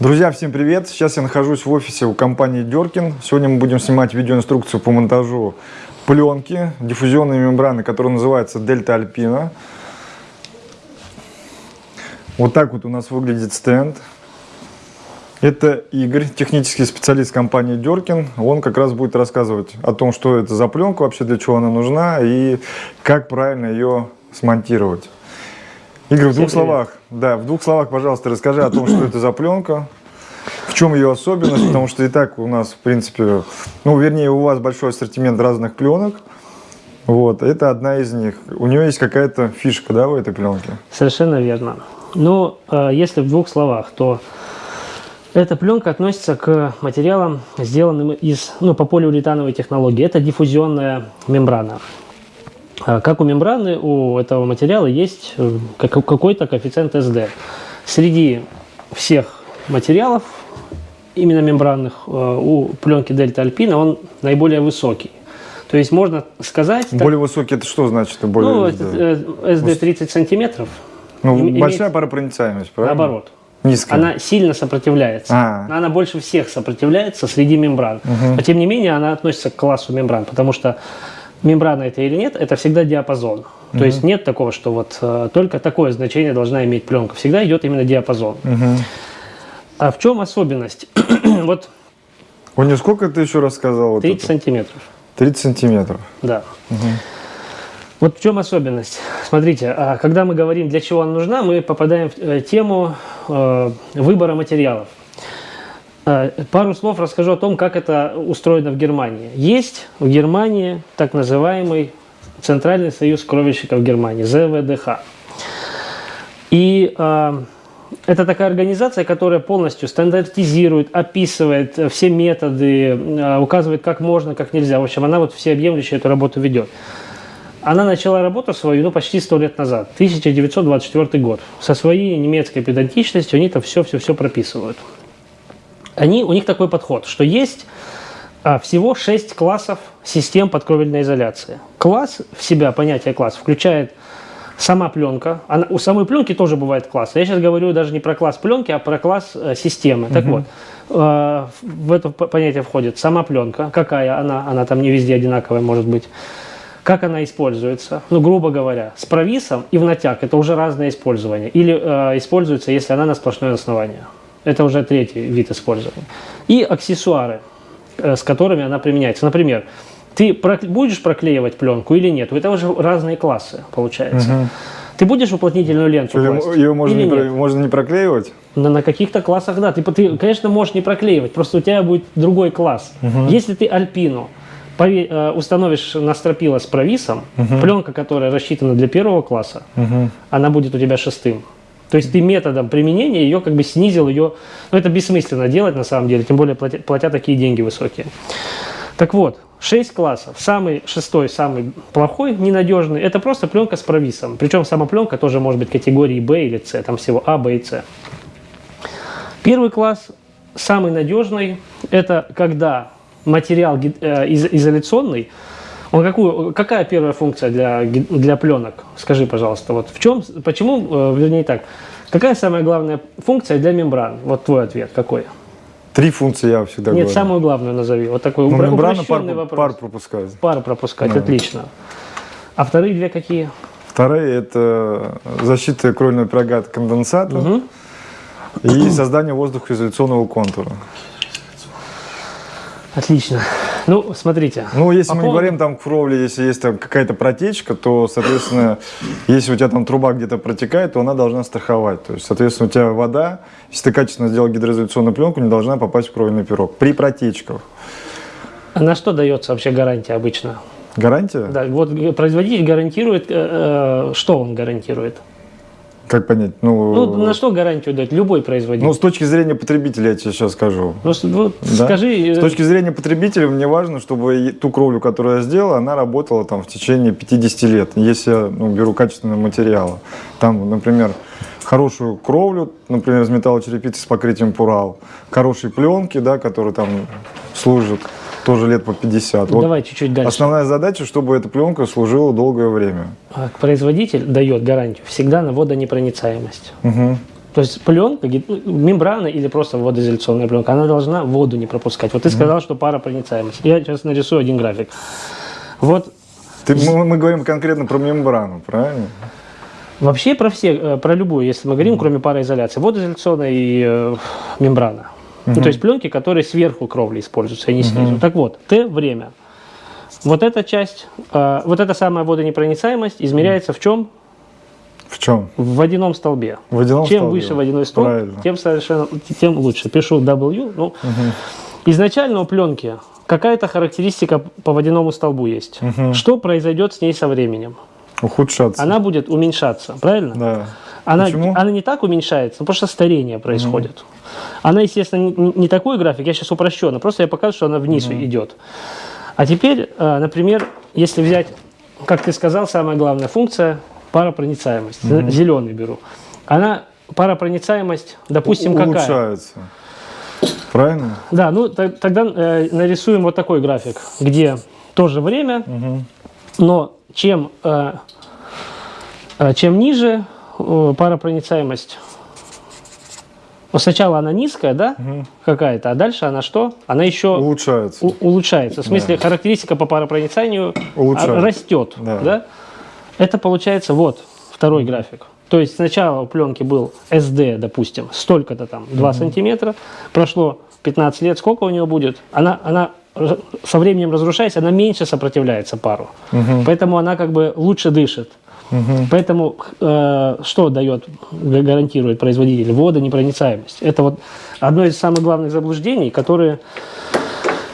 Друзья, всем привет! Сейчас я нахожусь в офисе у компании Деркин. Сегодня мы будем снимать видеоинструкцию по монтажу пленки, диффузионной мембраны, которая называется Дельта Альпина. Вот так вот у нас выглядит стенд. Это Игорь, технический специалист компании Деркин. Он как раз будет рассказывать о том, что это за пленка, вообще для чего она нужна и как правильно ее смонтировать. Игорь, в двух словах, да, в двух словах, пожалуйста, расскажи о том, что это за пленка, в чем ее особенность, потому что и так у нас, в принципе, ну, вернее, у вас большой ассортимент разных пленок. Вот, это одна из них. У нее есть какая-то фишка, да, в этой пленке? Совершенно верно. Ну, э, если в двух словах, то эта пленка относится к материалам, сделанным из, ну, по полиуретановой технологии. Это диффузионная мембрана. А, как у мембраны, у этого материала есть э, какой-то коэффициент SD. Среди всех материалов, именно мембранных, э, у пленки Дельта Альпина он наиболее высокий. То есть можно сказать... Более так, высокий, это что значит? Более ну, SD? SD 30 сантиметров. Ну, имеет, большая паропроницаемость, правильно? Наоборот. Низкая. Она сильно сопротивляется. А -а -а. Она больше всех сопротивляется среди мембран. Угу. Но тем не менее она относится к классу мембран, потому что мембрана это или нет, это всегда диапазон. То угу. есть нет такого, что вот э, только такое значение должна иметь пленка. Всегда идет именно диапазон. Угу. А в чем особенность? вот. У нее сколько ты еще раз сказал? 30 вот сантиметров. 30 сантиметров. Да. Угу. Вот в чем особенность? Смотрите, а когда мы говорим, для чего она нужна, мы попадаем в э, тему э, выбора материалов. Э, пару слов расскажу о том, как это устроено в Германии. Есть в Германии так называемый Центральный союз кровельщиков Германии, ЗВДХ. И э, это такая организация, которая полностью стандартизирует, описывает все методы, э, указывает, как можно, как нельзя. В общем, она вот всеобъемлющую эту работу ведет. Она начала работу свою ну, почти сто лет назад, 1924 год. Со своей немецкой педантичностью они там все-все-все прописывают они, у них такой подход, что есть а, всего 6 классов систем подкровельной изоляции. Класс в себя, понятие класс, включает сама пленка. Она, у самой пленки тоже бывает класс. Я сейчас говорю даже не про класс пленки, а про класс э, системы. Угу. Так вот, э, в это понятие входит сама пленка, какая она, она там не везде одинаковая может быть. Как она используется? Ну, грубо говоря, с провисом и в натяг. Это уже разное использование. Или э, используется, если она на сплошное основание. Это уже третий вид использования. И аксессуары, э, с которыми она применяется. Например, ты будешь проклеивать пленку или нет? Это уже разные классы, получается. Угу. Ты будешь уплотнительную ленту Что, класть? Ее можно, не, нет? можно не проклеивать? На, на каких-то классах, да. Ты, ты, конечно, можешь не проклеивать, просто у тебя будет другой класс. Угу. Если ты альпину э, установишь на стропила с провисом, угу. пленка, которая рассчитана для первого класса, угу. она будет у тебя шестым. То есть ты методом применения ее как бы снизил ее, ну это бессмысленно делать на самом деле, тем более платя, платя такие деньги высокие. Так вот, 6 классов. Самый шестой, самый плохой, ненадежный, это просто пленка с провисом. Причем сама пленка тоже может быть категории B или C, там всего А, Б и С. Первый класс, самый надежный, это когда материал э, изоляционный, он какую, какая первая функция для, для пленок? Скажи, пожалуйста, вот в чем, почему, э, вернее так, какая самая главная функция для мембран? Вот твой ответ какой? Три функции я всегда Нет, говорю. самую главную назови. Вот такой ну, мембрана пар, вопрос. пар пропускать. Пар пропускать, да. отлично. А вторые две какие? Вторые – это защита кровельного пирога от конденсата угу. и создание воздухоизоляционного контура. Отлично. Ну, смотрите. Ну, если по мы поводу... говорим там кровли, если есть там какая-то протечка, то, соответственно, если у тебя там труба где-то протекает, то она должна страховать. То есть, соответственно, у тебя вода, если ты качественно сделал гидроизоляционную пленку, не должна попасть в кровельный пирог при протечках. А на что дается вообще гарантия обычно? Гарантия? Да, вот производитель гарантирует, э, э что он гарантирует? Как понять? Ну, ну, на что гарантию дать любой производитель? Ну, с точки зрения потребителя я тебе сейчас скажу. Ну, вот да? скажи... С э, точки зрения потребителя мне важно, чтобы ту кровлю, которую я сделал, она работала там в течение 50 лет, если я ну, беру качественные материалы. Там, например, хорошую кровлю, например, из металлочерепицы с покрытием Пурал, хорошие пленки, да, которые там служат тоже лет по 50. Ну, вот давай чуть-чуть дальше. Основная задача, чтобы эта пленка служила долгое время. А производитель дает гарантию всегда на водонепроницаемость. Угу. То есть пленка, мембрана или просто водоизоляционная пленка, она должна воду не пропускать. Вот ты сказал, что паропроницаемость. Я сейчас нарисую один график. Вот Ты- мы, мы говорим конкретно про мембрану, правильно? вообще про все, э, про любую, если мы говорим, кроме пароизоляции, водоизоляционная и э, мембрана. Ну, то есть пленки, которые сверху кровли используются, а не снизу. Так вот, Т время. Вот эта часть, э, вот эта самая водонепроницаемость измеряется в чем? В чем? В водяном столбе. В водяном Чем столбе. выше водяной столб, Правильно. тем совершенно тем лучше. Пишу W. Ну, Изначально у пленки какая-то характеристика по водяному столбу есть. Что произойдет с ней со временем? Ухудшаться. Она будет уменьшаться, правильно? Да. Она, Почему? она не так уменьшается, потому что старение происходит. Она, естественно, не, не такой график, я сейчас упрощенно, просто я показываю, что она вниз идет. А теперь, э, например, если взять, как ты сказал, самая главная функция – паропроницаемость. Зеленый беру. Она, паропроницаемость, допустим, какая? Улучшается. Правильно? Да, ну тогда э, нарисуем вот такой график, где тоже время, но чем, э, э, чем ниже паропроницаемость, ну, сначала она низкая, да, какая-то, а дальше она что? Она еще Улучшается. у- улучшается. В смысле, характеристика по паропроницанию Улучшается. а, растет. Да. Да. Это получается вот второй график. То есть сначала у пленки был SD, допустим, столько-то там, 2 сантиметра. Прошло 15 лет, сколько у нее будет? Она, она со временем разрушаясь, она меньше сопротивляется пару. Поэтому она как бы лучше дышит. Поэтому э, что дает, га- гарантирует производитель? Водонепроницаемость. Это вот одно из самых главных заблуждений, которые,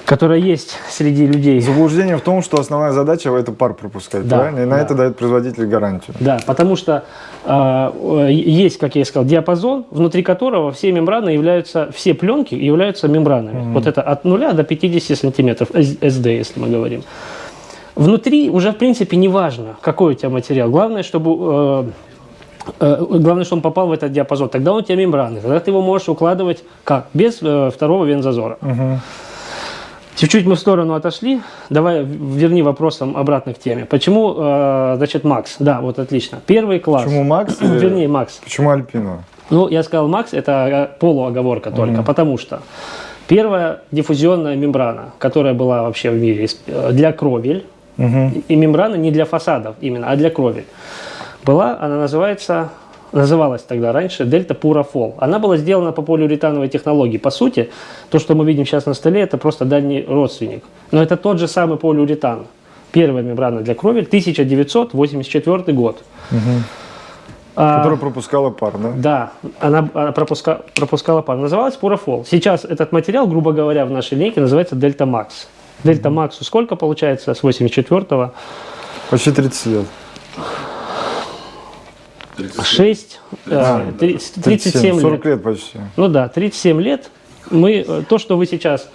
которое есть среди людей. Заблуждение в том, что основная задача это пар пропускать, Да, правильно? И на да. это дает производитель гарантию. Да, потому что э, э, есть, как я и сказал, диапазон, внутри которого все мембраны являются, все пленки являются мембранами. Вот это от 0 до 50 сантиметров SD, если мы говорим. Внутри уже, в принципе, не важно, какой у тебя материал. Главное, чтобы... э, э, Главное, чтобы он попал в этот диапазон. Тогда он у тебя мембраны. Тогда ты его можешь укладывать как? Без э, второго вензазора. Чуть-чуть мы в сторону отошли. Давай верни вопросом обратно к теме. Почему, э, значит, Макс? Да, вот отлично. Первый класс. Почему Макс? Вернее, Макс. Почему Альпина? Ну, я сказал Макс, это э, полуоговорка только, потому что первая диффузионная мембрана, которая была вообще в мире для кровель, и мембрана не для фасадов именно, а для кровель, была, она называется, называлась тогда раньше Дельта Пурафол. Она была сделана по полиуретановой технологии. По сути, то, что мы видим сейчас на столе, это просто дальний родственник. Но это тот же самый полиуретан. Первая мембрана для кровель, 1984 год. А, Которая пропускала пар, да? да, она, она пропуска- пропускала пар. Называлась Пурафол. Сейчас этот материал, грубо говоря, в нашей линейке называется Дельта Макс. Дельта Максу сколько получается с 84-го? Почти 30 лет. 6, э, 30 37 40 лет. лет почти. Ну да, 37 лет. Мы, э, то, что вы сейчас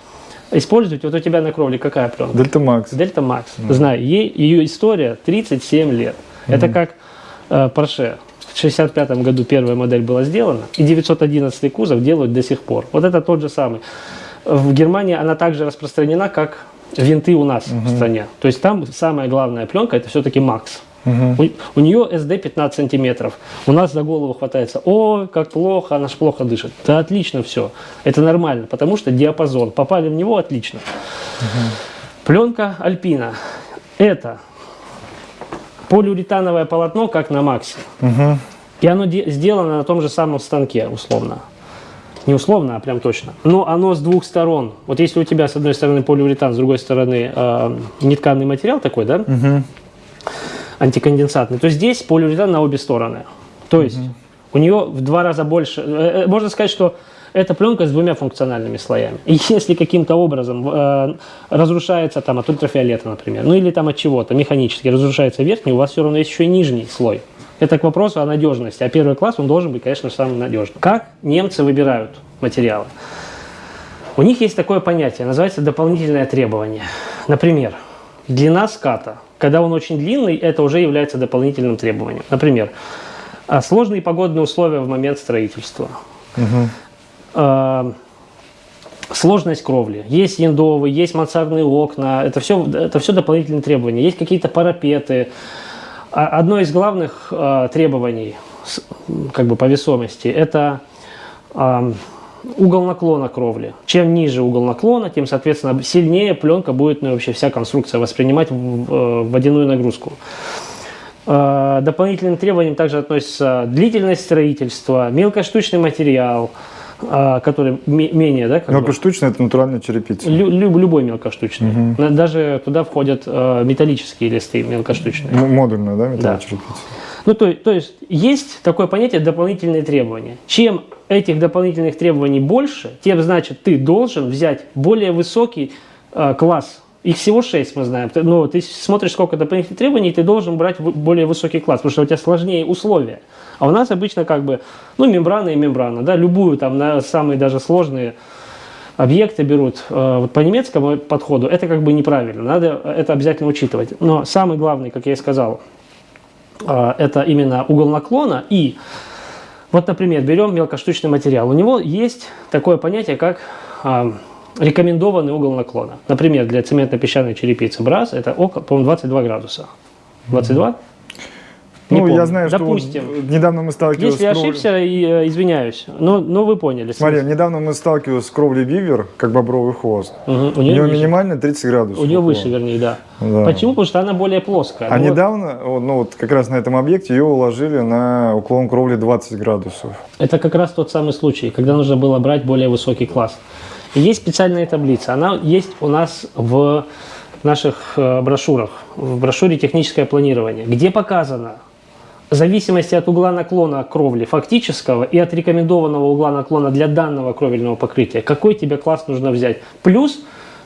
используете, вот у тебя на кровле какая пленка? Дельта Макс. Дельта Макс. Знаю, ей, ее история 37 лет. Это как э, Porsche. В 65 году первая модель была сделана, и 911 кузов делают до сих пор. Вот это тот же самый. В Германии она также распространена, как винты у нас в стране. То есть там самая главная пленка это все-таки Макс. У, у нее SD 15 сантиметров. У нас за голову хватается. Ой, как плохо, она ж плохо дышит. Да отлично все. Это нормально, потому что диапазон. Попали в него отлично. Пленка Альпина. Это полиуретановое полотно, как на Максе. И оно де- сделано на том же самом станке, условно. Не условно, а прям точно. Но оно с двух сторон. Вот если у тебя с одной стороны полиуретан, с другой стороны э, нетканный материал такой, да? Антиконденсатный, то здесь полиуретан на обе стороны. То есть у нее в два раза больше. э, э, Можно сказать, что эта пленка с двумя функциональными слоями. И если каким-то образом э, разрушается там от ультрафиолета, например, ну или там от чего-то механически разрушается верхний, у вас все равно есть еще и нижний слой. Это к вопросу о надежности. А первый класс, он должен быть, конечно, самым надежным. Как немцы выбирают материалы? У них есть такое понятие, называется дополнительное требование. Например, длина ската. Когда он очень длинный, это уже является дополнительным требованием. Например, а, сложные погодные условия в момент строительства. А, Сложность кровли. Есть яндовые, есть мансардные окна. Это все, это все дополнительные требования. Есть какие-то парапеты. А Одно из главных а, требований как бы по весомости, это ам, угол наклона кровли. Чем ниже угол наклона, тем, соответственно, сильнее пленка будет, ну, вообще вся конструкция воспринимать в- э, водяную нагрузку. Э, Дополнительным требованиям также относится длительность строительства, мелкоштучный материал, который ме- менее, да, как бы, Мелкоштучная это натуральная черепица. лю- лю- любой мелкоштучный. На- Даже туда входят э, металлические листы мелкоштучные. М- Модульная, да, металлная Да. черепица? Ну, то, то есть есть такое понятие дополнительные требования. Чем этих дополнительных требований больше, тем значит ты должен взять более высокий э, класс. Их всего 6, мы знаем. Ты- Но ты смотришь, сколько дополнительных требований, ты должен брать более высокий класс, потому что у тебя сложнее условия. А у нас обычно как бы, ну, мембрана и мембрана, да, любую там на самые даже сложные объекты берут э, вот по немецкому подходу, это как бы неправильно, надо это обязательно учитывать. Но самый главный, как я и сказал, а, это именно угол наклона. И вот, например, берем мелкоштучный материал. У него есть такое понятие, как а, рекомендованный угол наклона. Например, для цементно-песчаной черепицы БРАС это около, по-моему, 22 градуса. 22? Не ну, помню. я знаю, Допустим. что вот недавно мы сталкивались Если с кровлей- ошибся, и, э, извиняюсь. Но, но вы поняли. Смотри, смысл. недавно мы сталкивались с кровлей бивер, как бобровый хвост. Мгм, У У нее, нее ниже. минимально 30 градусов. У нее выше, вернее, да. Да. Почему? Потому что она более плоская. А Ну, вот недавно, ну вот как раз на этом объекте ее уложили на уклон кровли 20 градусов. Это как раз тот самый случай, когда нужно было брать более высокий класс. Есть специальная таблица. Она есть у нас в наших э, брошюрах, в брошюре «Техническое планирование», где показано, в зависимости от угла наклона кровли фактического и от рекомендованного угла наклона для данного кровельного покрытия, какой тебе класс нужно взять. Плюс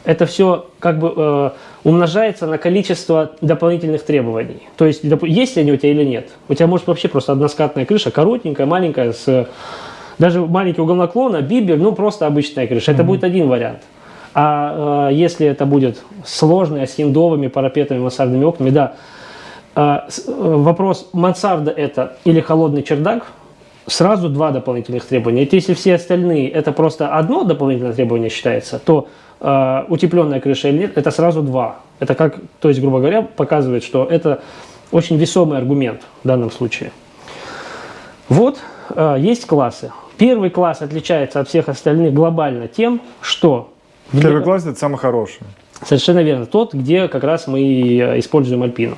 это все как бы э, умножается на количество дополнительных требований. То есть, есть ли они у тебя или нет. У тебя может вообще просто односкатная крыша, коротенькая, маленькая, с даже маленький угол наклона, бибер, ну просто обычная крыша. Это будет один вариант. А э, если это будет сложная, с хиндовыми парапетами, мансардными окнами, да. А, э, вопрос, мансарда это или холодный чердак, сразу два дополнительных требования. Это если все остальные это просто одно дополнительное требование считается, то э, утепленная крыша или нет, это сразу два. Это как, то есть, грубо говоря, показывает, что это очень весомый аргумент в данном случае. Вот э, есть классы. Первый класс отличается от всех остальных глобально тем, что Первый класс это самый хороший. Совершенно верно. Тот, где как раз мы э, используем альпину.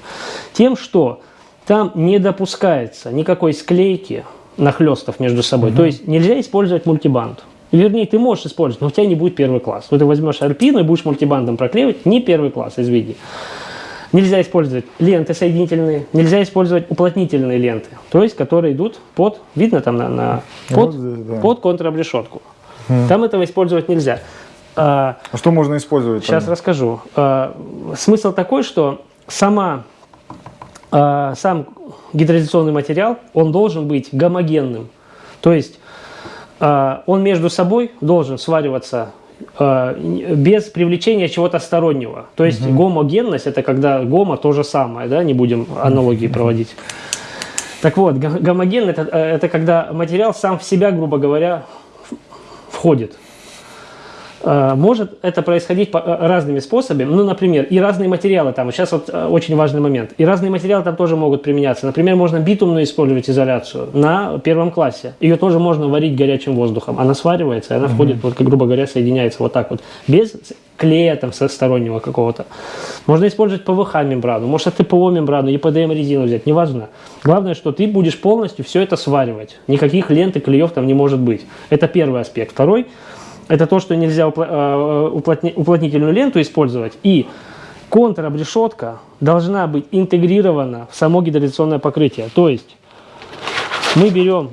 Тем, что там не допускается никакой склейки нахлестов между собой. То есть нельзя использовать мультибанд. Вернее, ты можешь использовать, но у тебя не будет первый класс. Вот ты возьмешь альпину и будешь мультибандом проклеивать, не первый класс, извини. Нельзя использовать ленты соединительные, нельзя использовать уплотнительные ленты, то есть которые идут под, видно там на, на- Вот под, здесь, да. под контрабрешетку. Там этого использовать нельзя. А, А что можно использовать? Сейчас там? расскажу. Э, Смысл такой, что сама, э, сам гидроизоляционный материал, он должен быть гомогенным. То есть э, он между собой должен свариваться без привлечения чего-то стороннего. То есть гомогенность это когда гомо то же самое, да, не будем аналогии проводить. Так вот, го- гомоген это, э, это когда материал сам в себя, грубо говоря, входит. Э, Может это происходить э, разными способами. Ну, например, и разные материалы там. Сейчас вот э, очень важный момент. И разные материалы там тоже могут применяться. Например, можно битумную использовать изоляцию на первом классе. Ее тоже можно варить горячим воздухом. Она сваривается, и она входит, вот, грубо говоря, соединяется вот так вот. Без клея там со стороннего какого-то. Можно использовать ПВХ-мембрану, может ТПО-мембрану, ЕПДМ-резину взять, неважно. Главное, что ты будешь полностью все это сваривать. Никаких лент и клеев там не может быть. Это первый аспект. Второй – это то, что нельзя упла- э, уплотни- уплотнительную ленту использовать. И контрабрешетка должна быть интегрирована в само гидроляционное покрытие. То есть мы берем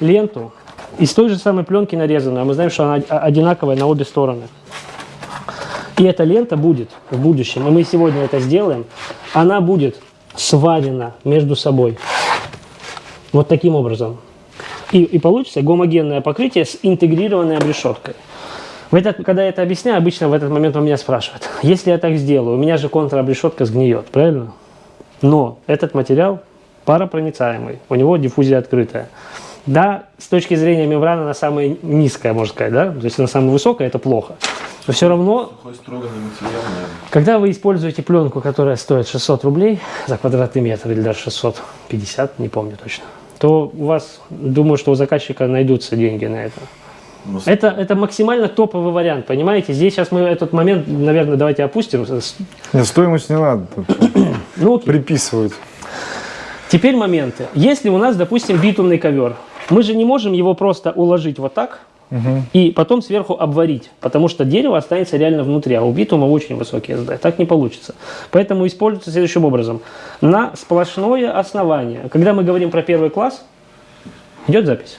ленту из той же самой пленки нарезанную, а мы знаем, что она одинаковая на обе стороны. И эта лента будет в будущем, и мы сегодня это сделаем, она будет сварена между собой. Вот таким образом. И, и получится гомогенное покрытие с интегрированной обрешеткой. В этот, когда я это объясняю, обычно в этот момент у меня спрашивают, если я так сделаю, у меня же контрабрешетка сгниет, правильно? Но этот материал паропроницаемый, у него диффузия открытая. Да, с точки зрения мембраны она самая низкая, можно сказать, да? То есть она самая высокая, это плохо. Но все равно когда вы используете пленку, которая стоит 600 рублей за квадратный метр или даже 650, не помню точно, то у вас, думаю, что у заказчика найдутся деньги на это. Ну, Это, это максимально топовый вариант, понимаете? Здесь сейчас мы этот момент, наверное, давайте опустим. Нет, стоимость не надо Ну, окей. приписывать. Теперь моменты. Если у нас, допустим, битумный ковер, мы же не можем его просто уложить вот так и потом сверху обварить, потому что дерево останется реально внутри, а у битума очень высокий СД. Так не получится. Поэтому используется следующим образом. На сплошное основание. Когда мы говорим про первый класс, идет запись?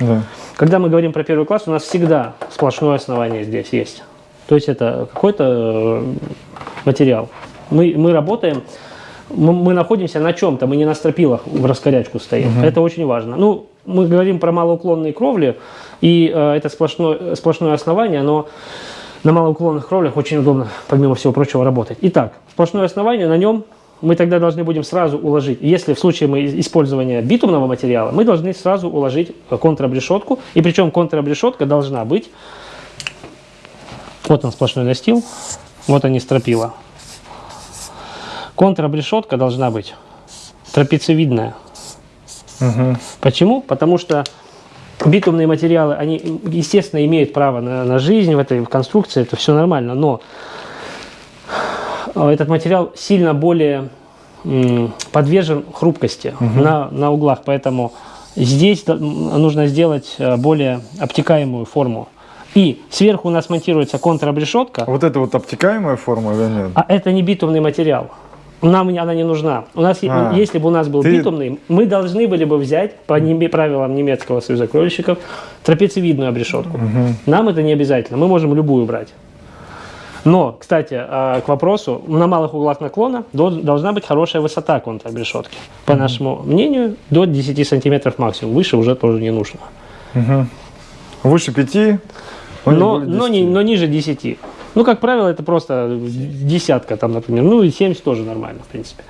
Да. Когда мы говорим про первый класс, у нас всегда сплошное основание здесь есть. То есть это какой-то э, материал. Мы, мы работаем, мы, мы находимся на чем-то, мы не на стропилах в раскорячку стоим. Это очень важно. Ну, мы говорим про малоуклонные кровли, и э, это сплошное, сплошное основание, но на малоуклонных кровлях очень удобно, помимо всего прочего, работать. Итак, сплошное основание, на нем мы тогда должны будем сразу уложить, если в случае мы использования битумного материала, мы должны сразу уложить э, контрабрешетку, и причем контрабрешетка должна быть, вот он сплошной настил, вот они стропила. Контрабрешетка должна быть трапециевидная. Почему? Потому что битумные материалы, они, естественно, имеют право на, на жизнь в этой конструкции, это все нормально, но этот материал сильно более подвержен хрупкости на, на углах, поэтому здесь нужно сделать э, более обтекаемую форму. И сверху у нас монтируется контрабрешетка, А Вот это вот обтекаемая форма или нет? а это не битумный материал. Нам она не нужна. У нас, А, если бы у нас был ты- битумный, мы должны были бы взять по неме- правилам немецкого союза кровельщиков трапециевидную обрешетку. Нам это не обязательно. Мы можем любую брать. Но, кстати, а, к вопросу, на малых углах наклона до- должна быть хорошая высота контрабрешетки. По нашему мнению, до 10 сантиметров максимум. Выше уже тоже не нужно. Выше пяти, но, не но, не, 10. но ниже 10. Ну, как правило, это просто десятка там, например. Ну, и 70 тоже нормально, в принципе.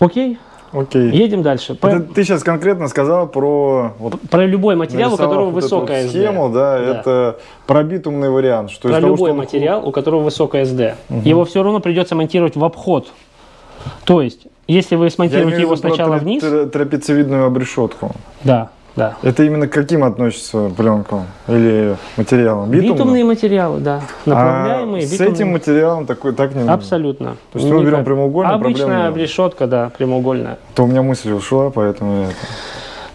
Окей, Окей. едем дальше. Это ты сейчас конкретно сказал про вот, про любой материал, у которого вот эту высокая СД. схему, да, это пробитумный вариант. Что Про из того, любой что он- материал, у которого высокая СД. Его все равно придется монтировать в обход. То есть, если вы смонтируете его про сначала вниз, тра- трапециевидную обрешетку. да, да. Это именно к каким относится пленкам или материалам? Битумным? Битумные материалы, да. Направляемые а с битумные. этим материалом такой, так не нужно? Абсолютно. То есть мы берем прямоугольный, проблем Обычная решетка, да, прямоугольная. То у меня мысль ушла, поэтому я это...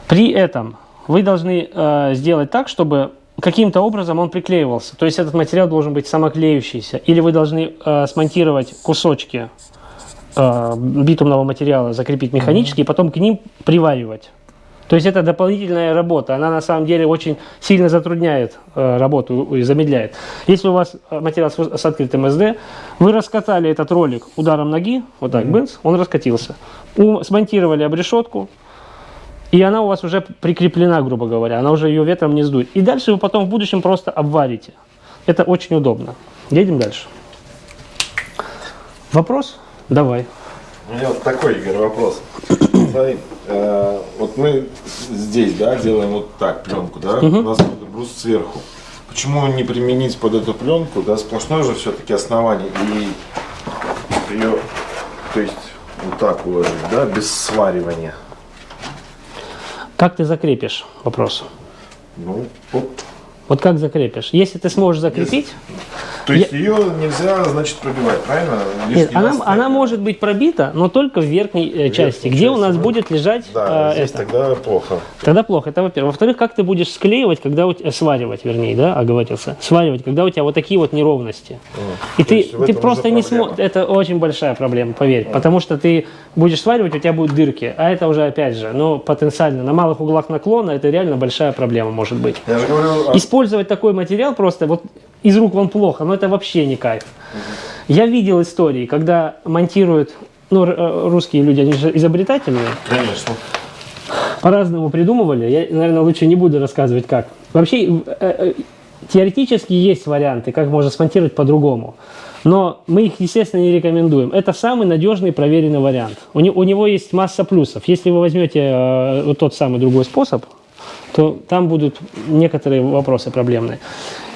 При этом вы должны э, сделать так, чтобы каким-то образом он приклеивался. То есть этот материал должен быть самоклеющийся. Или вы должны э, смонтировать кусочки э, битумного материала, закрепить механически, и потом к ним приваривать. То есть это дополнительная работа. Она на самом деле очень сильно затрудняет э, работу и замедляет. Если у вас э, материал с, с открытым СД, вы раскатали этот ролик ударом ноги, вот так, бынц, он раскатился. У- смонтировали обрешетку, и она у вас уже прикреплена, грубо говоря, она уже ее ветром не сдует. И дальше вы потом в будущем просто обварите. Это очень удобно. Едем дальше. Вопрос? Давай. У меня вот такой, Игорь, вопрос. Смотри, э, вот мы здесь, да, делаем вот так пленку, да, у нас брус сверху. Почему не применить под эту пленку, да, сплошное же все-таки основание и ее, то есть вот так уложить, да, без сваривания. Как ты закрепишь? Вопрос. Ну, вот. Вот как закрепишь? Если ты сможешь закрепить, То есть ее нельзя, значит, пробивать, правильно? нет, она, она может быть пробита, но только в верхней э, части, где у нас да. будет лежать Да, э, здесь это. тогда плохо. Тогда плохо, это во-первых. Во-вторых, как ты будешь склеивать, когда у тебя, сваривать, вернее, да, оговорился, сваривать, когда у тебя вот такие вот неровности. И То ты, ты просто не сможешь, это очень большая проблема, поверь, потому что ты будешь сваривать, у тебя будут дырки, а это уже, опять же, ну, потенциально, на малых углах наклона это реально большая проблема может быть. Я же говорю, Использовать такой материал просто вот из рук вон плохо, но это вообще не кайф. Я видел истории, когда монтируют, ну, э, русские люди, они же изобретательные, конечно. по-разному придумывали. Я, наверное, лучше не буду рассказывать как. Вообще, э, э, теоретически есть варианты, как можно смонтировать по-другому. Но мы их, естественно, не рекомендуем. Это самый надежный проверенный вариант. У, не- у него есть масса плюсов. Если вы возьмете э, вот тот самый другой способ, то там будут некоторые вопросы проблемные.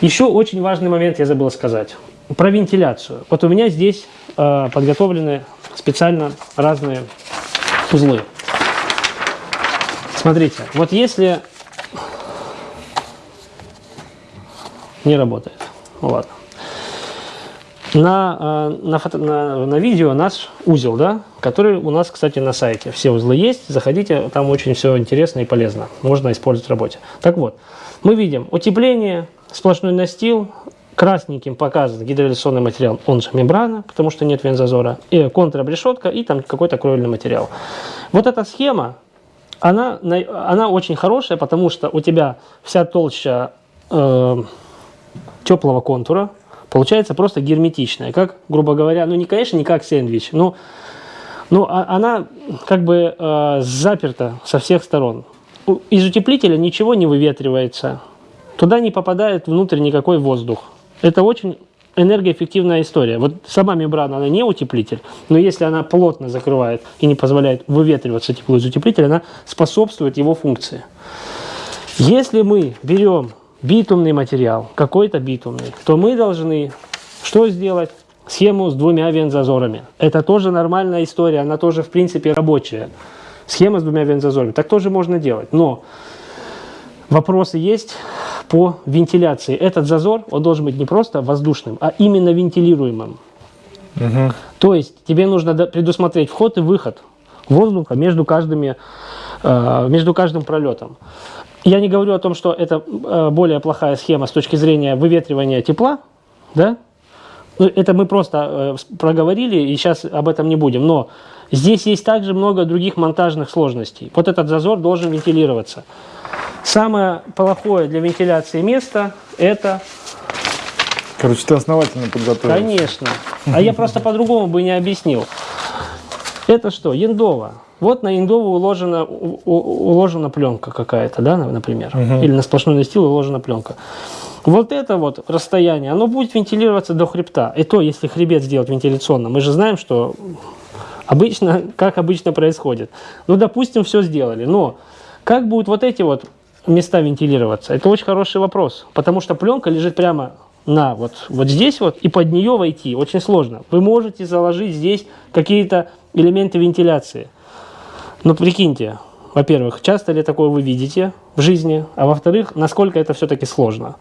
Еще очень важный момент я забыл сказать. Про вентиляцию. Вот у меня здесь э, подготовлены специально разные узлы. Смотрите, вот если не работает, ладно. На, э, на, фото, на, на видео наш узел, да, который у нас, кстати, на сайте. Все узлы есть, заходите, там очень все интересно и полезно. Можно использовать в работе. Так вот, мы видим утепление, сплошной настил, красненьким показан гидроизоляционный материал, он же мембрана, потому что нет вензазора, и контрабрешетка и там какой-то кровельный материал. Вот эта схема, она, она очень хорошая, потому что у тебя вся толща э, теплого контура, получается просто герметичная, как, грубо говоря, ну не, конечно, не как сэндвич, но, но а, она как бы э, заперта со всех сторон. Из утеплителя ничего не выветривается, туда не попадает внутрь никакой воздух. Это очень энергоэффективная история. Вот сама мембрана, она не утеплитель, но если она плотно закрывает и не позволяет выветриваться тепло из утеплителя, она способствует его функции. Если мы берем битумный материал, какой-то битумный, то мы должны что сделать? Схему с двумя вензазорами. Это тоже нормальная история, она тоже в принципе рабочая. Схема с двумя вензазорами. Так тоже можно делать. Но вопросы есть по вентиляции. Этот зазор, он должен быть не просто воздушным, а именно вентилируемым. Угу. То есть тебе нужно предусмотреть вход и выход воздуха между, каждыми, э, между каждым пролетом. Я не говорю о том, что это э, более плохая схема с точки зрения выветривания тепла, да? Ну, это мы просто э, проговорили, и сейчас об этом не будем. Но здесь есть также много других монтажных сложностей. Вот этот зазор должен вентилироваться. Самое плохое для вентиляции место – это… Короче, ты основательно подготовился. Конечно. А я просто по-другому бы не объяснил. Это что? Яндова. Вот на индову уложена, уложена пленка какая-то, да, например. Угу. Или на сплошной настил уложена пленка. Вот это вот расстояние, оно будет вентилироваться до хребта. И то, если хребет сделать вентиляционно, мы же знаем, что обычно, как обычно происходит. Ну, допустим, все сделали, но как будут вот эти вот места вентилироваться? Это очень хороший вопрос, потому что пленка лежит прямо на вот, вот здесь вот и под нее войти очень сложно. Вы можете заложить здесь какие-то элементы вентиляции. Но прикиньте, во-первых, часто ли такое вы видите в жизни, а во-вторых, насколько это все-таки сложно.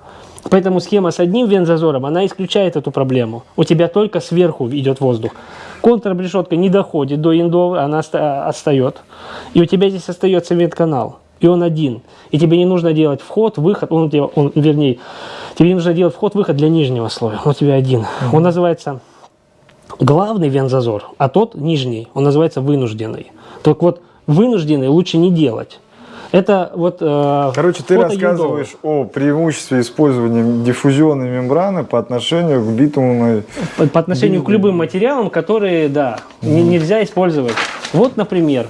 Поэтому схема с одним вензазором, она исключает эту проблему. У тебя только сверху идет воздух. Контрабрешетка не доходит до индовы, она отстает. И у тебя здесь остается вент-канал. И он один. И тебе не нужно делать вход, выход, он, он, вернее, тебе не нужно делать вход, выход для нижнего слоя. Он у тебя один. Он называется главный вензазор, а тот нижний, он называется вынужденный. Так вот, вынужденный лучше не делать. Это вот э, Короче, ты рассказываешь о преимуществе использования диффузионной мембраны по отношению к битумной... По, по отношению к любым материалам, которые, да, mm. не, нельзя использовать. Вот, например,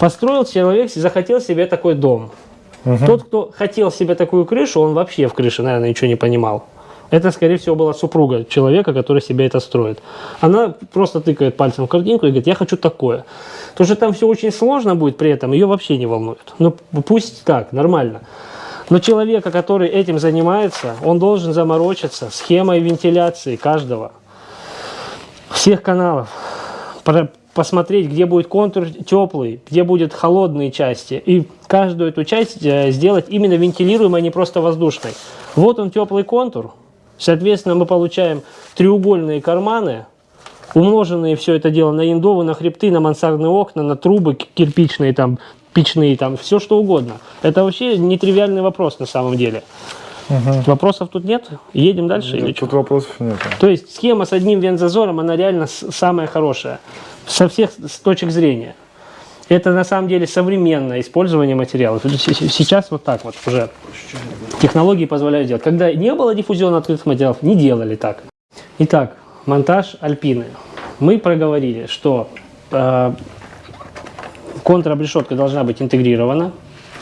построил человек, захотел себе такой дом. Угу. Тот, кто хотел себе такую крышу, он вообще в крыше, наверное, ничего не понимал. Это, скорее всего, была супруга человека, который себе это строит. Она просто тыкает пальцем в картинку и говорит, я хочу такое. То, что там все очень сложно будет при этом, ее вообще не волнует. Ну, пусть так, нормально. Но человека, который этим занимается, он должен заморочиться схемой вентиляции каждого, всех каналов, посмотреть, где будет контур теплый, где будут холодные части, и каждую эту часть э, сделать именно вентилируемой, а не просто воздушной. Вот он теплый контур, соответственно, мы получаем треугольные карманы, умноженные все это дело на индовы, на хребты, на мансардные окна, на трубы кирпичные, там, печные, там, все что угодно. Это вообще нетривиальный вопрос на самом деле. Угу. Вопросов тут нет? Едем дальше? Нет, или тут что? вопросов нет. То есть схема с одним вензазором, она реально самая хорошая со всех с точек зрения. Это на самом деле современное использование материалов. Сейчас вот так вот уже технологии позволяют делать. Когда не было диффузиона открытых материалов, не делали так. Итак, монтаж альпины. Мы проговорили, что э, контрабрешетка должна быть интегрирована.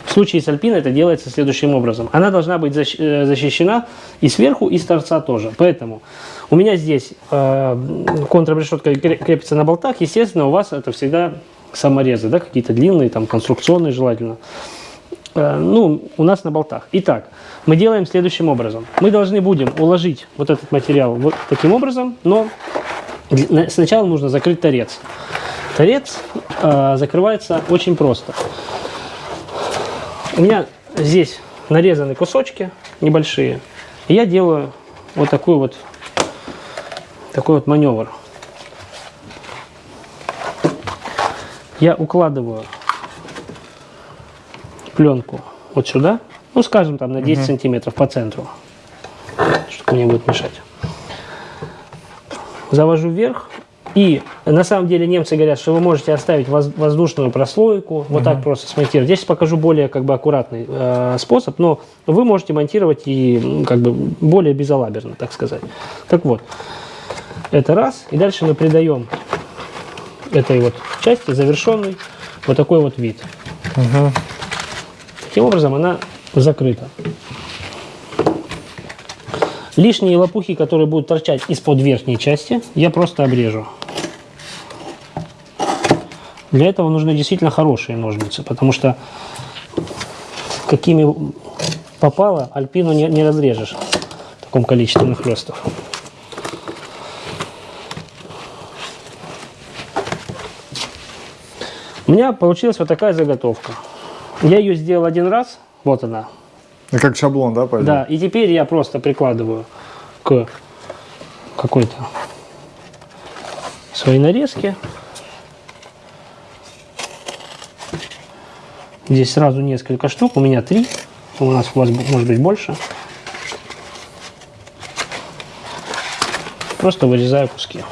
В случае с альпиной это делается следующим образом. Она должна быть э, защищена и сверху, и с торца тоже. Поэтому у меня здесь э, контрабрешетка крепится на болтах. Естественно, у вас это всегда саморезы, да, какие-то длинные, там, конструкционные желательно. Э, ну, у нас на болтах. Итак, мы делаем следующим образом. Мы должны будем уложить вот этот материал вот таким образом, но сначала нужно закрыть торец. Торец э, закрывается очень просто. У меня здесь нарезаны кусочки небольшие. И я делаю вот такой вот, такой вот маневр. Я укладываю пленку вот сюда, ну скажем там на 10 сантиметров по центру, чтобы мне будет мешать. Завожу вверх, и на самом деле немцы говорят, что вы можете оставить воз- воздушную прослойку, вот так просто смонтировать. Здесь покажу более как бы аккуратный э, способ, но вы можете монтировать и как бы более безалаберно, так сказать. Так вот, это раз, и дальше мы придаем этой вот части завершенный вот такой вот вид. Таким образом она закрыта. Лишние лопухи, которые будут торчать из-под верхней части, я просто обрежу. Для этого нужны действительно хорошие ножницы, потому что какими попало, альпину не, не разрежешь в таком количестве нахлестов. У меня получилась вот такая заготовка. Я ее сделал один раз, вот она, Как шаблон, да, пойдет? да, и теперь я просто прикладываю к какой-то своей нарезке. Здесь сразу несколько штук, у меня три, у нас у вас может быть больше. Просто вырезаю куски.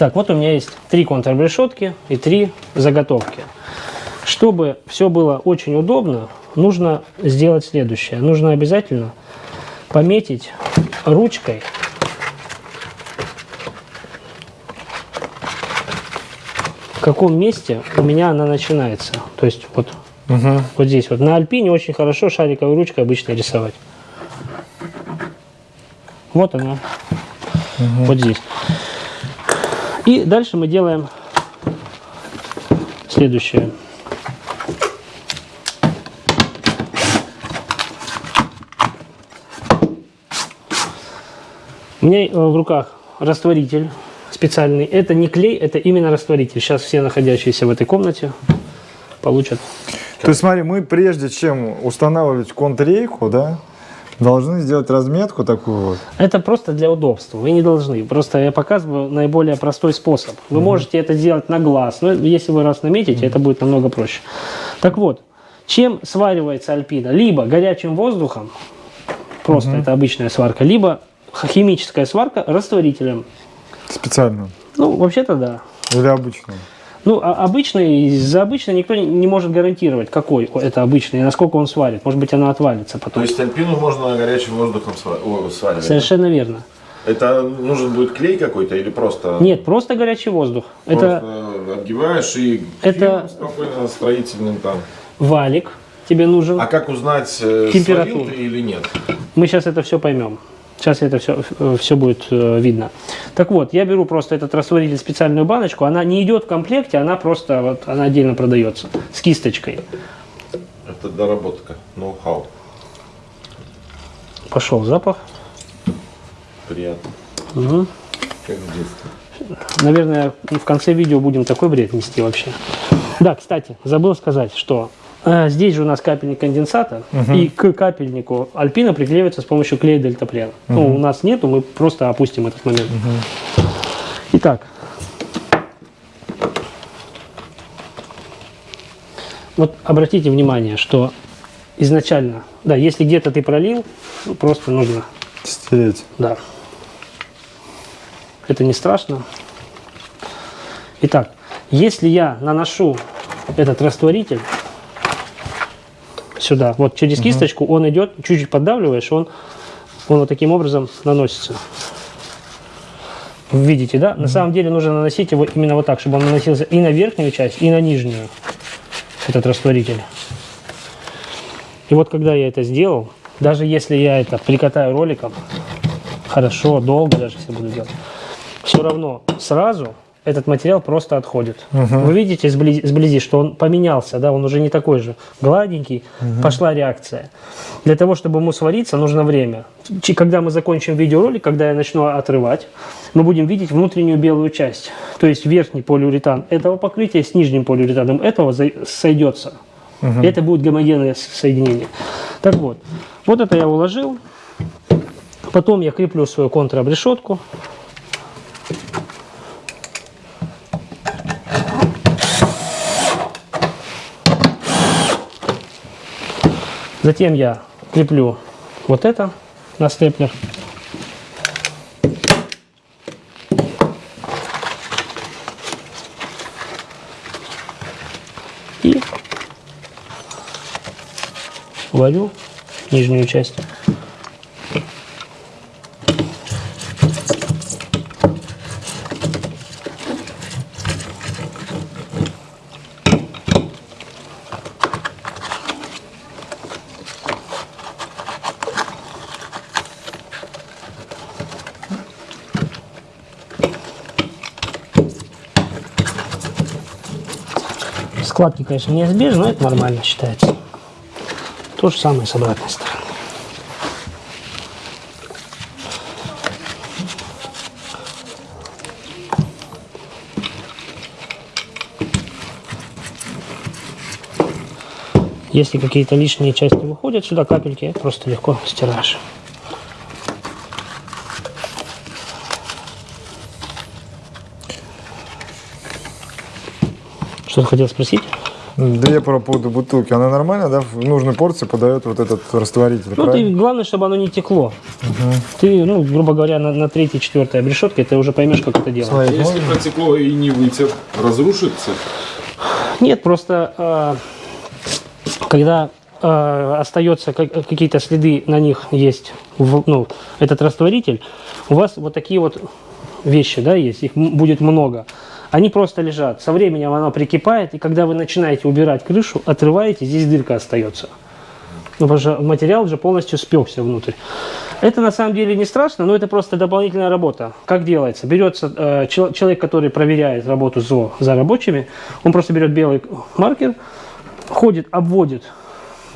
Итак, вот у меня есть три контррешетки и три заготовки. Чтобы все было очень удобно, нужно сделать следующее. Нужно обязательно пометить ручкой в каком месте у меня она начинается. То есть вот, вот здесь вот. На альпине очень хорошо шариковой ручкой обычно рисовать. Вот она. Вот здесь. И дальше мы делаем следующее. У меня э, в руках растворитель специальный. Это не клей, это именно растворитель. Сейчас все находящиеся в этой комнате получат. То есть смотри, мы прежде чем устанавливать контррейку, да, должны сделать разметку такую вот. Это просто для удобства. Вы не должны. Просто я показываю наиболее простой способ. Вы можете это сделать на глаз. Но если вы раз наметите, это будет намного проще. Так вот, чем сваривается альпина? Либо горячим воздухом, просто это обычная сварка, либо химическая сварка растворителем. Специально. Ну, вообще-то да. Или обычную. Ну, а обычный, за обычный никто не- может гарантировать, какой это обычный, и насколько он сварит. Может быть, она отвалится То потом. есть альпину можно горячим воздухом сва- о, сваривать? Совершенно верно. Это нужен будет клей какой-то или просто... Нет, просто горячий воздух. Это Просто отгибаешь и Это- спокойно строительным там. валик тебе нужен. А как узнать, э, Температуру. ты или нет? Мы сейчас это все поймем. Сейчас это все, все будет э, видно. Так вот, я беру просто этот растворитель, специальную баночку. Она не идет в комплекте, она просто вот, она отдельно продается с кисточкой. Это доработка, ноу-хау. Пошел запах. Приятно. Мгм. Как в детстве. Наверное, в конце видео будем такой бред нести вообще. Да, кстати, забыл сказать, что здесь же у нас капельник конденсата, и к капельнику альпина приклеивается с помощью клея дельтаплена. Ну, у нас нету, мы просто опустим этот момент. Итак. Вот обратите внимание, что изначально, да, если где-то ты пролил, ну, просто нужно Стереть. да. Это не страшно. Итак, если я наношу этот растворитель сюда, вот через кисточку, он идет, чуть-чуть поддавливаешь, он, он вот таким образом наносится. Видите, да? На самом деле нужно наносить его именно вот так, чтобы он наносился и на верхнюю часть, и на нижнюю, этот растворитель. И вот когда я это сделал, даже если я это прикатаю роликом, хорошо, долго даже если буду делать, все равно сразу этот материал просто отходит. Вы видите сблизи, сблизи, что он поменялся, да, он уже не такой же гладенький, пошла реакция. Для того, чтобы ему свариться, нужно время. Когда мы закончим видеоролик, когда я начну отрывать, мы будем видеть внутреннюю белую часть. То есть верхний полиуретан этого покрытия с нижним полиуретаном этого сойдется. И это будет гомогенное соединение. Так вот, вот это я уложил. Потом я креплю свою контробрешетку. Затем я креплю вот это на степлер. И варю нижнюю часть. Складки, конечно, неизбежны, но это нормально считается. То же самое с обратной стороны. Если какие-то лишние части выходят сюда, капельки, просто легко стираешь. Что ты хотел спросить? Да я по поводу бутылки. Она нормально, да? В нужной порции подает вот этот растворитель, Ну, ты, правильно? главное, чтобы оно не текло. Ты, ну, грубо говоря, на, на третьей, четвертой обрешетке ты уже поймешь, как это делать. Смотри, Если можно? протекло и не вытер, разрушится. Нет, просто э, когда э, остается как- какие-то следы на них есть, в- ну, этот растворитель, у вас вот такие вот вещи, да, есть, их будет много. Они просто лежат. Со временем оно прикипает, и когда вы начинаете убирать крышу, отрываете, здесь дырка остается. Ну, потому материал уже полностью спекся внутрь. Это на самом деле не страшно, но это просто дополнительная работа. Как делается? Берется э, чел- человек, который проверяет работу ЗО за рабочими, он просто берет белый маркер, ходит, обводит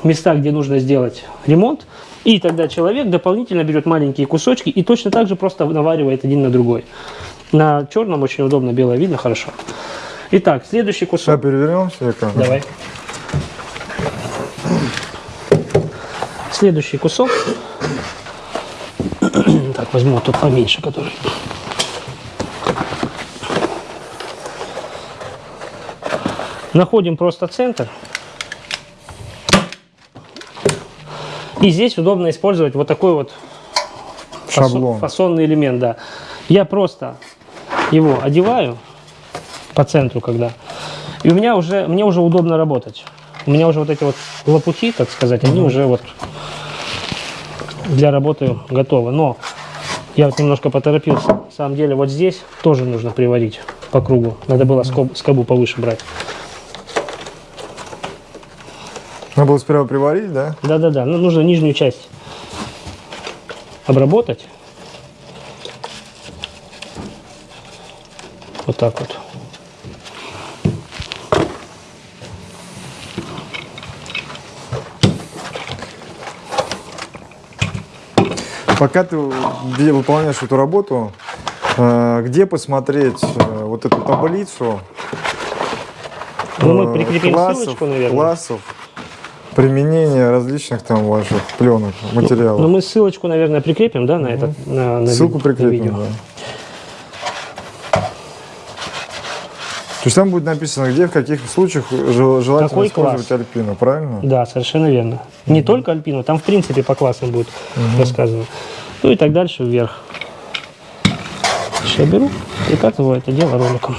места, где нужно сделать ремонт, и тогда человек дополнительно берет маленькие кусочки и точно так же просто наваривает один на другой. На черном очень удобно, белое видно хорошо. Итак, следующий Сейчас кусок. перевернемся. экран. Давай. Следующий кусок. Так, возьму тот поменьше, который. Находим просто центр. И здесь удобно использовать вот такой вот фасон- Шаблон. фасонный элемент, да. Я просто его одеваю по центру, когда. И у меня уже, мне уже удобно работать. У меня уже вот эти вот лопухи, так сказать, они уже вот для работы готовы. Но я вот немножко поторопился. На самом деле вот здесь тоже нужно приварить по кругу. Надо было скоб- скобу повыше брать. Надо было сперва приварить, да? Да-да-да, ну, нужно нижнюю часть обработать. Вот так вот. Пока ты выполняешь эту работу, э, где посмотреть э, вот эту таблицу Ну, мы э, прикрепим классов, ссылочку, наверное. классов применения различных там ваших пленок, материалов? Но Ну, мы ссылочку, наверное, прикрепим, да, на этот на, на Ссылку на прикрепим, видео. да. То есть там будет написано, где, в каких случаях жел- желательно Какой использовать класс? альпину, правильно? Да, совершенно верно. Не только альпину, там в принципе по классам будет рассказано. Ну и так дальше вверх. Сейчас я беру, прикатываю это дело роликом.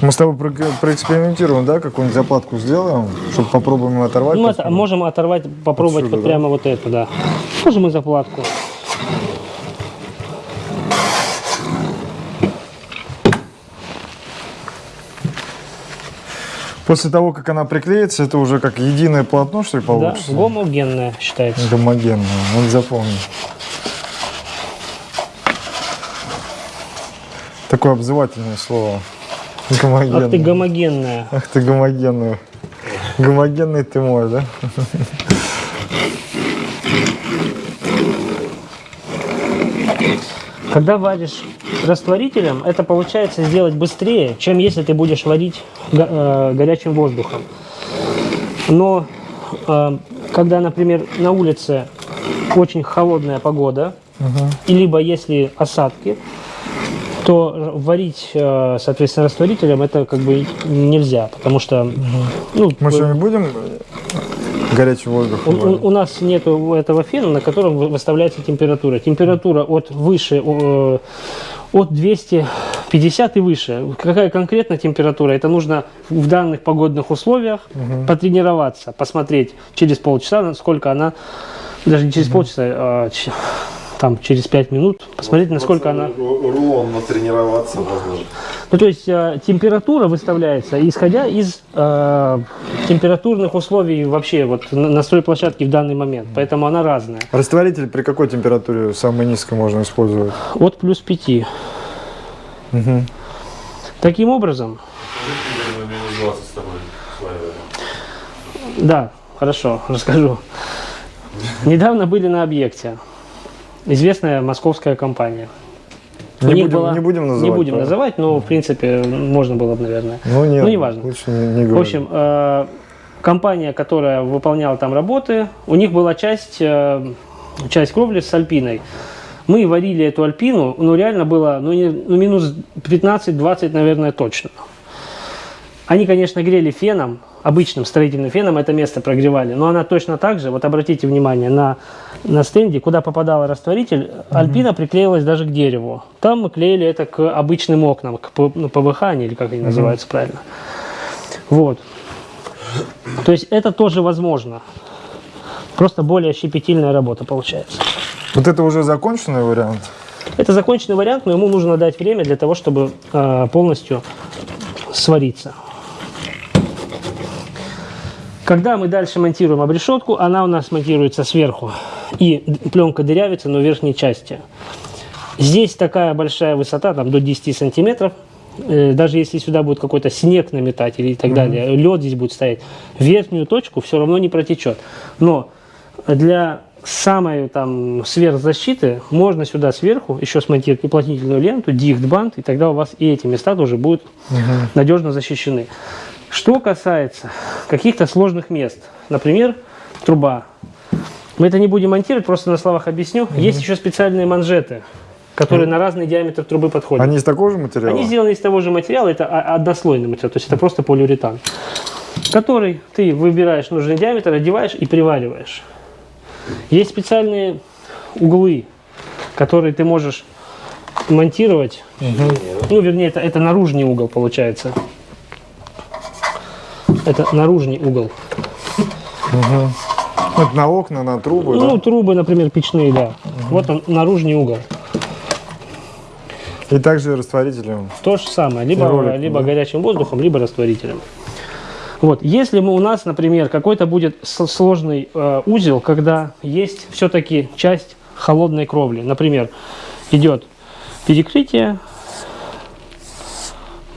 Мы с тобой про- проэкспериментируем, да, какую-нибудь заплатку сделаем, чтобы попробуем оторвать. Это посмотрим. можем оторвать, попробовать Отсюда, вот да? прямо вот это, да. Можем и заплатку. После того, как она приклеится, это уже как единое полотно, что ли, Да, получится? гомогенная считается. Гомогенное, надо запомнить. Такое обзывательное слово. Гомогенное. Ах ты гомогенная. Ах ты гомогенный. Гомогенный ты мой, да? Когда варишь растворителем, это получается сделать быстрее, чем если ты будешь варить го- э, горячим воздухом. Но э, когда, например, на улице очень холодная погода, и либо если осадки, то варить, э, соответственно, растворителем это как бы нельзя, потому что ну, Мы сегодня будем горячий воздух? у, у- у нас нет этого фена, на котором вы- выставляется температура. Температура от выше, э, от 250 и выше. Какая конкретно температура? Это нужно в данных погодных условиях потренироваться, посмотреть через полчаса, насколько она, даже не через полчаса, а там через 5 минут, посмотреть, насколько она... Рулон натренироваться можно. же. Ну, то есть э, температура выставляется, исходя из э, температурных условий вообще вот на, на стройплощадке в данный момент. Поэтому она разная. Растворитель при какой температуре самой низкой можно использовать? От плюс 5. Мгм. Таким образом, Минус 20 с тобой да, хорошо, расскажу. Недавно были на объекте. Известная московская компания. Не будем, была- не будем называть. Не будем правда? называть, но в принципе можно было бы, наверное. Ну, нет, Ну, неважно. Лучше не, не В общем, э, компания, которая выполняла там работы, у них была часть, э, часть кровли с альпиной. Мы варили эту альпину, ну реально было ну, не- ну, минус 15-20, наверное, точно. Они, конечно, грели феном, обычным строительным феном это место прогревали, но она точно так же, вот обратите внимание, на, на стенде, куда попадал растворитель, альпина приклеилась даже к дереву. Там мы клеили это к обычным окнам, к ну, ПВХ, или как они называются правильно. Вот. То есть это тоже возможно. Просто более щепетильная работа получается. Вот это уже законченный вариант. Это законченный вариант, но ему нужно дать время для того, чтобы э, полностью свариться. Когда мы дальше монтируем обрешетку, она у нас монтируется сверху. И пленка дырявится, но в верхней части. Здесь такая большая высота, там до 10 сантиметров. Э, Даже если сюда будет какой-то снег наметать или и так далее, лед здесь будет стоять, верхнюю точку все равно не протечет. Но для самой там сверхзащиты можно сюда сверху еще смонтировать уплотнительную ленту, дихтбанд, и тогда у вас и эти места тоже будут надежно защищены. Что касается каких-то сложных мест, например, труба. Мы это не будем монтировать, просто на словах объясню. Есть еще специальные манжеты, которые на разный диаметр трубы подходят. Они из такого же материала? Они сделаны из того же материала, это однослойный материал, то есть это просто полиуретан, который ты выбираешь нужный диаметр, одеваешь и привариваешь. Есть специальные углы, которые ты можешь монтировать. Ну, вернее, это, это наружный угол получается. Это наружный угол. Это на окна, на трубы, Ну, да? трубы, например, печные, да. Вот он, наружный угол. И также растворителем. То же самое, либо, ролик, либо да. горячим воздухом, либо растворителем. Вот, если мы, у нас, например, какой-то будет сложный э, узел, когда есть все-таки часть холодной кровли, например, идет перекрытие,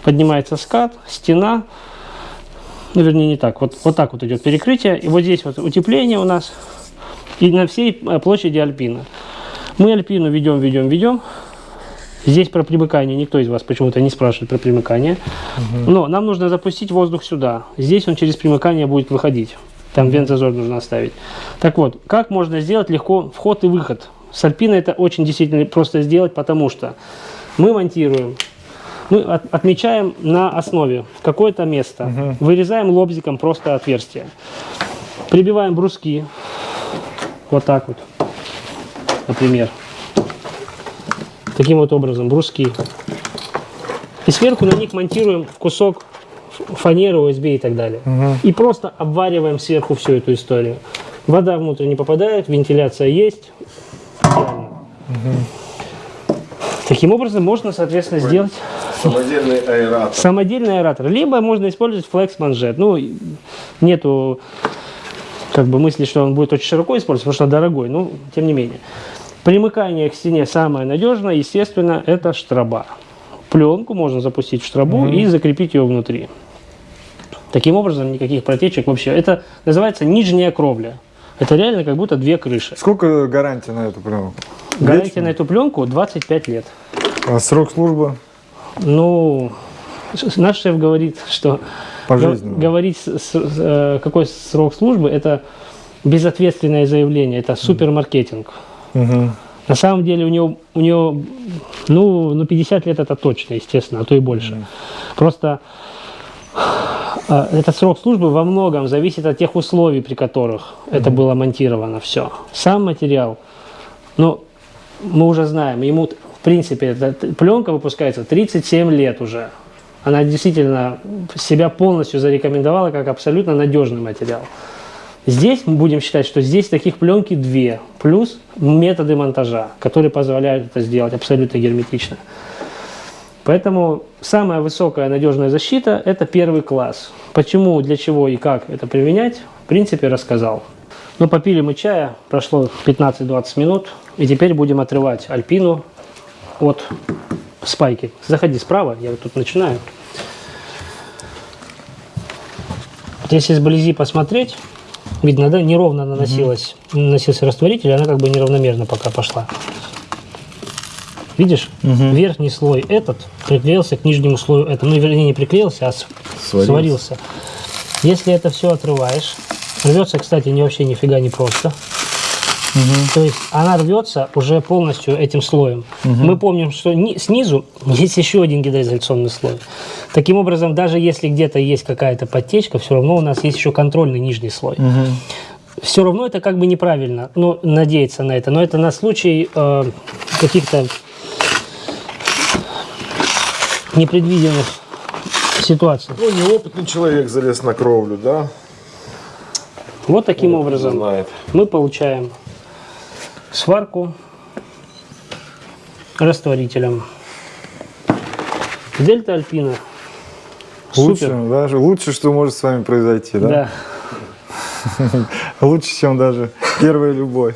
поднимается скат, стена, ну, вернее, не так, вот, вот так вот идет перекрытие, и вот здесь вот утепление у нас, и на всей э, площади альпина. Мы альпину ведем, ведем, ведем, Здесь про примыкание никто из вас почему-то не спрашивает про примыкание. Но нам нужно запустить воздух сюда. Здесь он через примыкание будет выходить. Там вент-зазор нужно оставить. Так вот, как можно сделать легко вход и выход? С альпиной это очень действительно просто сделать, потому что мы монтируем, мы от- отмечаем на основе какое-то место, вырезаем лобзиком просто отверстие, прибиваем бруски, вот так вот, например. Таким вот образом, бруски. И сверху на них монтируем кусок фанеры, USB и так далее. И просто обвариваем сверху всю эту историю. Вода внутрь не попадает, вентиляция есть. Идеально. Таким образом можно, соответственно, сделать Самодельный аэратор. Самодельный аэратор. Либо можно использовать флекс-манжет. Ну, нету как бы мысли, что он будет очень широко использоваться, потому что дорогой. Ну, тем не менее. Примыкание к стене самое надежное, естественно, это штраба. Пленку можно запустить в штрабу и закрепить ее внутри. Таким образом, никаких протечек вообще. Это называется нижняя кровля. Это реально как будто две крыши. Сколько гарантии на эту пленку? Гарантия Вечная? на эту пленку 25 лет. А срок службы? Ну, наш шеф говорит, что говорить, э, какой срок службы, это безответственное заявление, это супермаркетинг. Мгм. На самом деле у него, у него ну, ну 50 лет это точно, естественно, а то и больше. Просто э, этот срок службы во многом зависит от тех условий, при которых это было монтировано все. Сам материал, ну, мы уже знаем, ему, в принципе, эта пленка выпускается 37 лет уже. Она действительно себя полностью зарекомендовала как абсолютно надежный материал. Здесь мы будем считать, что здесь таких пленки две, плюс методы монтажа, которые позволяют это сделать абсолютно герметично. Поэтому самая высокая надежная защита – это первый класс. Почему, для чего и как это применять, в принципе, рассказал. Ну, попили мы чая, прошло 15-20 минут, и теперь будем отрывать альпину от спайки. Заходи справа, я вот тут начинаю. Вот Если сблизи посмотреть, видно, да, неровно наносилась, наносился растворитель, она как бы неравномерно пока пошла. Видишь, верхний слой этот приклеился к нижнему слою этому. Ну, вернее, не приклеился, а Сварился. сварился. Если это все отрываешь, рвется, кстати, не вообще нифига не просто. То есть она рвется уже полностью этим слоем. Мы помним, что ни- снизу есть еще один гидроизоляционный слой. Таким образом, даже если где-то есть какая-то подтечка, все равно у нас есть еще контрольный нижний слой. Все равно это как бы неправильно, ну, надеяться на это. Но это на случай э, каких-то непредвиденных ситуаций. Ну, неопытный человек залез на кровлю, да? Вот таким образом Знает. мы получаем сварку растворителем. Дельта Альпина. Лучше, Супер. даже лучше, что может с вами произойти, да? Да. Лучше, чем даже первая любовь.